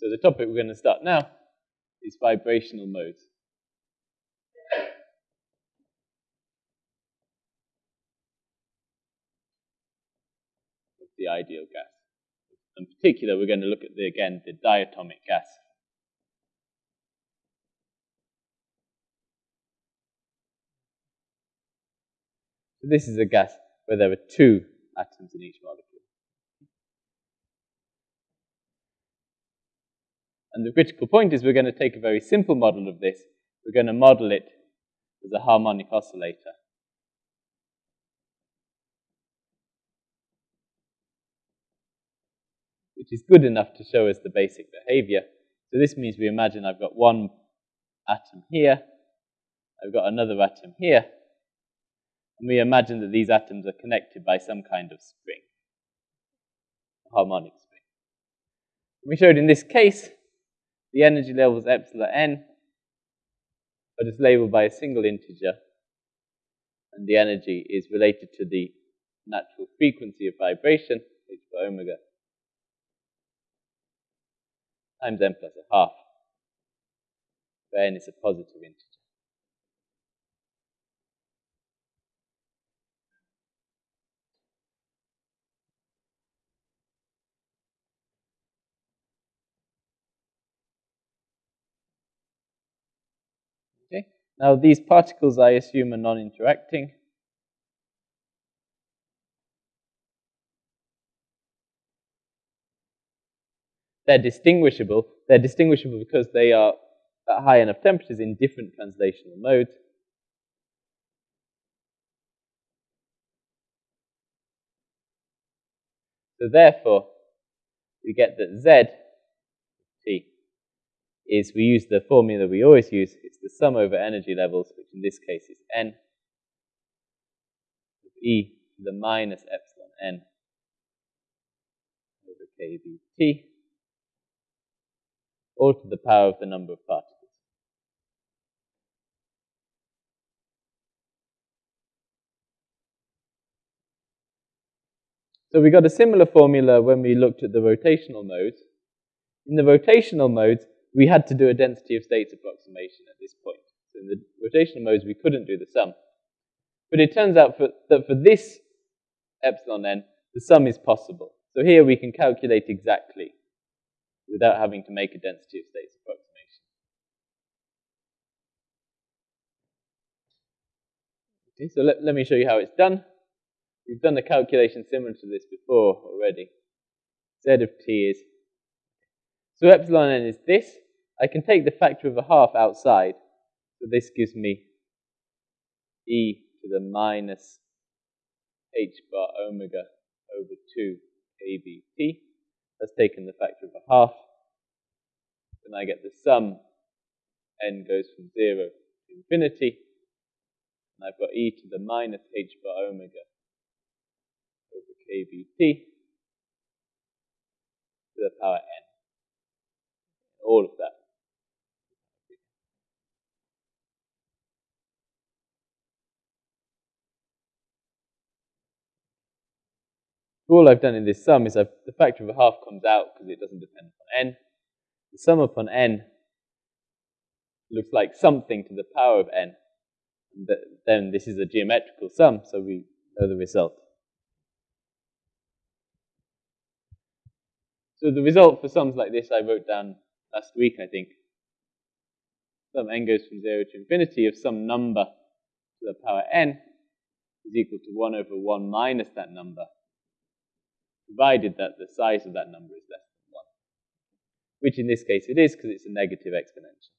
So the topic we're going to start now is vibrational modes. of the ideal gas. In particular, we're going to look at the, again the diatomic gas. So this is a gas where there are two atoms in each molecule. And the critical point is we're going to take a very simple model of this. We're going to model it as a harmonic oscillator. Which is good enough to show us the basic behavior. So this means we imagine I've got one atom here, I've got another atom here, and we imagine that these atoms are connected by some kind of spring, a harmonic spring. We showed in this case the energy level is epsilon n, but it's labeled by a single integer, and the energy is related to the natural frequency of vibration, h bar omega, times n plus a half, where n is a positive integer. Now these particles I assume are non-interacting. They're distinguishable. They're distinguishable because they are at high enough temperatures in different translational modes. So therefore, we get that Z T is we use the formula we always use. It's the sum over energy levels, which in this case is n e to the minus epsilon n over kBt, all to the power of the number of particles. So we got a similar formula when we looked at the rotational modes. In the rotational modes, we had to do a density of states approximation at this point. So in the rotational modes, we couldn't do the sum. But it turns out for, that for this epsilon n, the sum is possible. So here we can calculate exactly without having to make a density of states approximation. Okay, so let, let me show you how it's done. We've done a calculation similar to this before already. Z of t is so epsilon n is this. I can take the factor of a half outside. So this gives me e to the minus h bar omega over 2 kBt. That's taken the factor of a half. Then I get the sum. n goes from 0 to infinity. And I've got e to the minus h bar omega over kBt to the power n all of that. all I've done in this sum is I've, the factor of a half comes out because it doesn't depend upon n. The sum upon n looks like something to the power of n. And then this is a geometrical sum, so we know the result. So the result for sums like this I wrote down last week, I think. Sum n goes from 0 to infinity of some number to the power n is equal to 1 over 1 minus that number, provided that the size of that number is less than 1, which in this case it is because it's a negative exponential.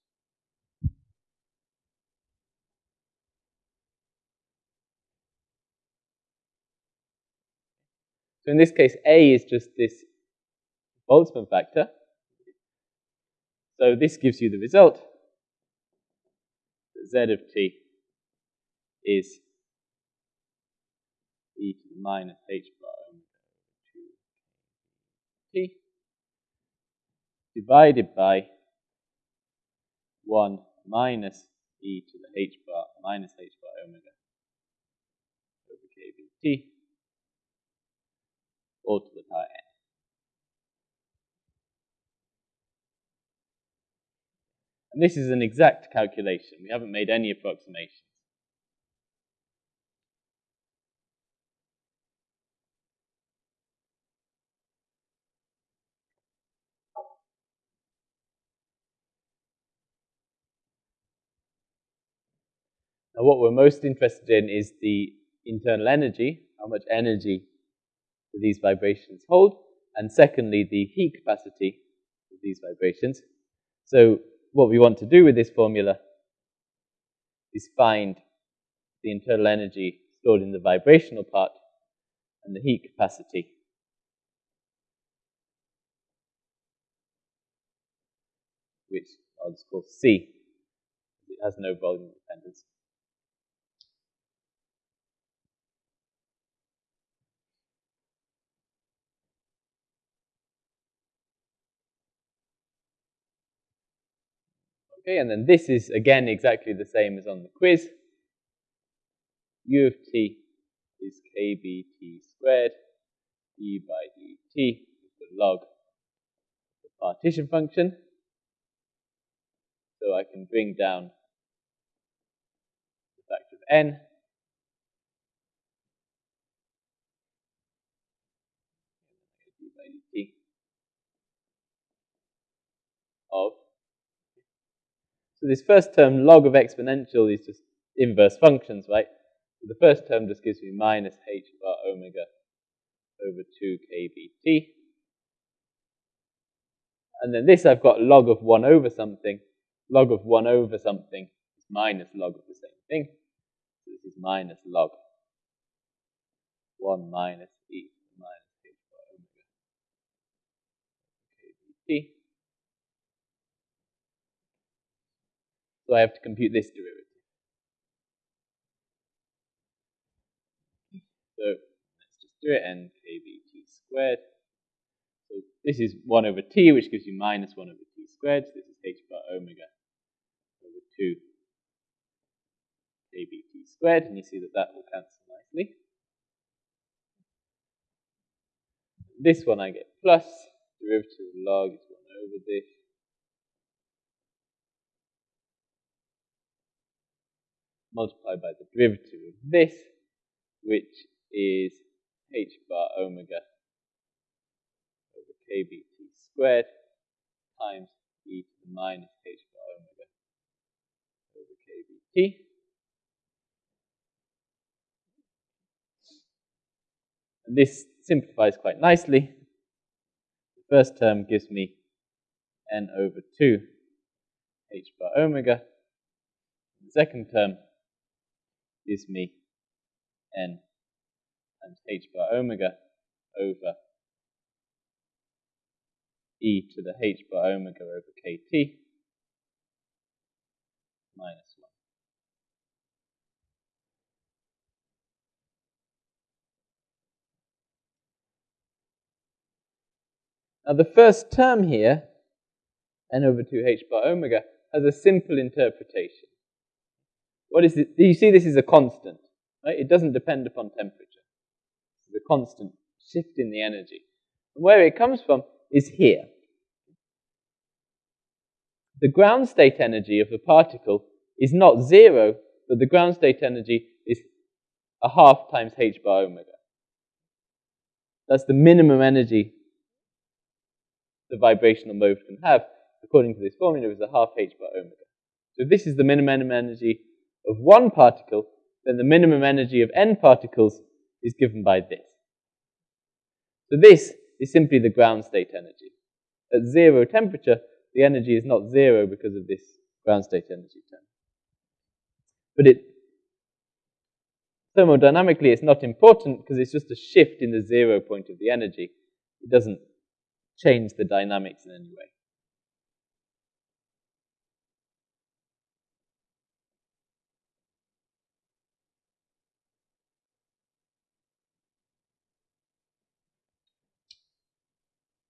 So in this case, A is just this Boltzmann factor, so this gives you the result that z of t is e to the minus h bar omega 2 t divided by 1 minus e to the h bar minus h bar omega over kBt all to the power n. And this is an exact calculation. We haven't made any approximations. Now what we're most interested in is the internal energy, how much energy do these vibrations hold, and secondly, the heat capacity of these vibrations. So what we want to do with this formula is find the internal energy stored in the vibrational part and the heat capacity. which I'll just call C. It has no volume dependence. Okay, and then this is again exactly the same as on the quiz. U of t is kbt squared d by dt is the log the partition function. So I can bring down the factor of n d by dt of so this first term, log of exponential, is just inverse functions, right? So the first term just gives me minus h bar omega over 2 kbt. And then this I've got log of 1 over something. Log of 1 over something is minus log of the same thing. So this is minus log 1 minus e minus h bar omega kbt. So I have to compute this derivative. So let's just do it, n kbt squared. So this is 1 over t, which gives you minus 1 over t squared. So this is h bar omega over 2 kbt squared, and you see that that will cancel nicely. This one I get plus, derivative of log is 1 over this. Multiplied by the derivative of this, which is h bar omega over kbt squared times e to the minus h bar omega over kbt. And this simplifies quite nicely. The first term gives me n over 2 h bar omega. The second term gives me n times h bar omega over e to the h bar omega over kt minus 1. Now the first term here, n over 2h bar omega, has a simple interpretation. What is it? You see this is a constant, right? It doesn't depend upon temperature. It's a constant shift in the energy. And where it comes from is here. The ground state energy of the particle is not zero, but the ground state energy is a half times h bar omega. That's the minimum energy the vibrational mode can have, according to this formula, is a half h bar omega. So this is the minimum energy of one particle, then the minimum energy of n particles is given by this. So this is simply the ground state energy. At zero temperature, the energy is not zero because of this ground state energy term. But it thermodynamically it's not important because it's just a shift in the zero point of the energy. It doesn't change the dynamics in any way.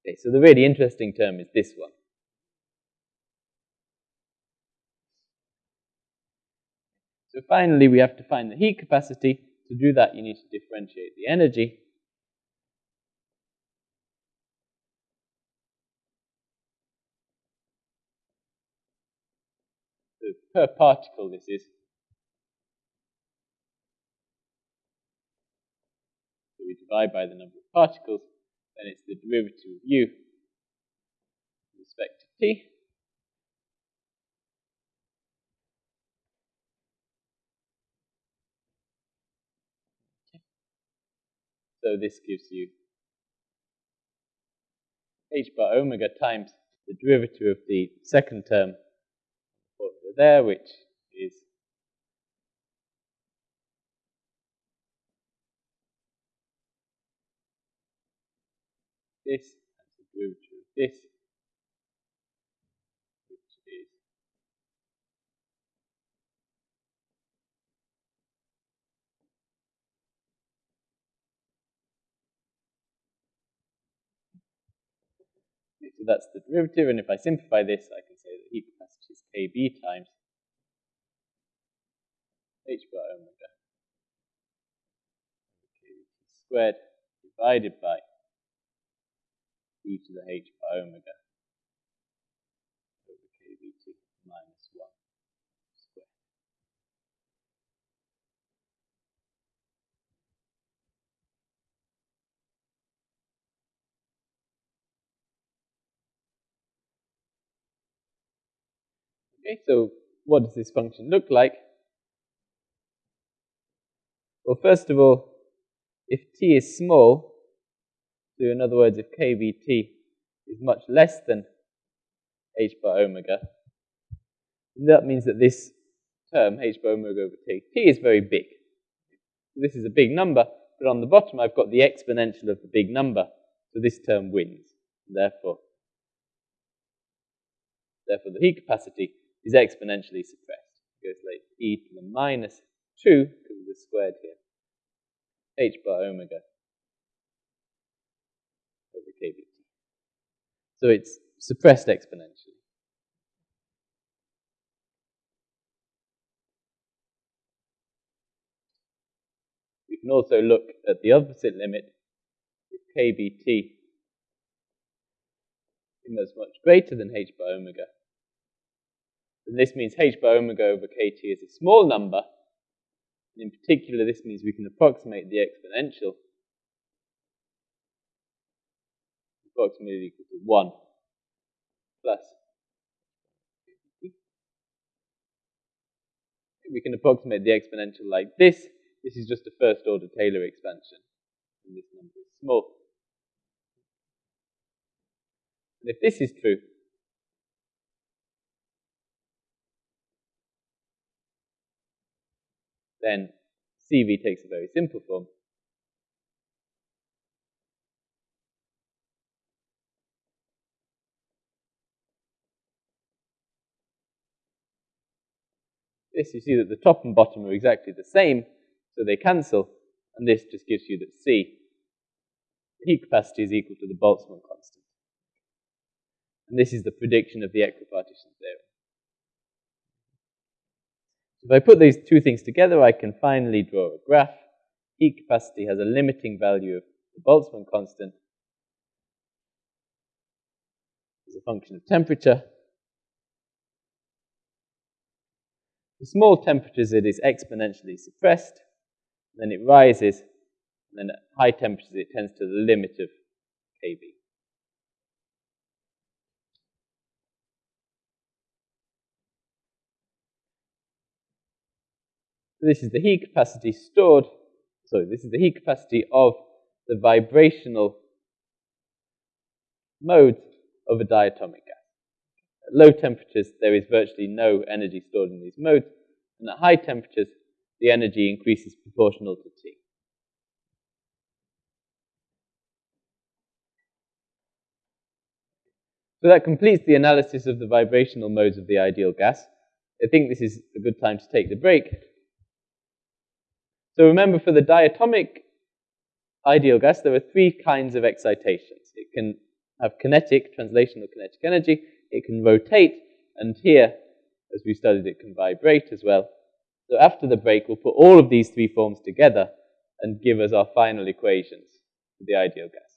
Okay, so the really interesting term is this one. So finally, we have to find the heat capacity. To do that, you need to differentiate the energy. So per particle this is. So we divide by the number of particles, then it's the derivative of u with respect to t. So this gives you h bar omega times the derivative of the second term over there, which is this, and the derivative of this, which is So that's the derivative, and if I simplify this, I can say that heat capacity is Kb times h bar omega. Squared divided by e to the h bar omega over kBt minus 1 squared. Okay, so what does this function look like? Well, first of all, if t is small, so in other words, if kBt is much less than h bar omega, that means that this term, h bar omega over t, t is very big. This is a big number, but on the bottom I've got the exponential of the big number, so this term wins. Therefore, therefore the heat capacity is exponentially suppressed. It goes like e to the minus 2, because of the squared here, h bar omega over kBt. So it's suppressed exponentially. We can also look at the opposite limit if kBt is much greater than h bar omega. Then this means h bar omega over kt is a small number, and in particular, this means we can approximate the exponential approximately equal to 1 plus. We can approximate the exponential like this. This is just a first order Taylor expansion. And this number is small. And if this is true, then CV takes a very simple form. This, you see that the top and bottom are exactly the same, so they cancel, and this just gives you that C, heat capacity is equal to the Boltzmann constant. And this is the prediction of the equipartition theorem. If I put these two things together, I can finally draw a graph. Heat capacity has a limiting value of the Boltzmann constant as a function of temperature. For small temperatures, it is exponentially suppressed. Then it rises. And then at high temperatures, it tends to the limit of kB. this is the heat capacity stored, sorry, this is the heat capacity of the vibrational modes of a diatomic. At low temperatures, there is virtually no energy stored in these modes, and at high temperatures, the energy increases proportional to T. So that completes the analysis of the vibrational modes of the ideal gas. I think this is a good time to take the break. So remember, for the diatomic ideal gas, there are three kinds of excitations. It can have kinetic, translational kinetic energy. It can rotate, and here, as we studied, it can vibrate as well. So after the break, we'll put all of these three forms together and give us our final equations for the ideal gas.